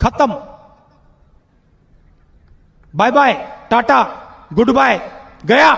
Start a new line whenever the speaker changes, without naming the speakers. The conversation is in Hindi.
खत्म। Bye bye tata good bye गया।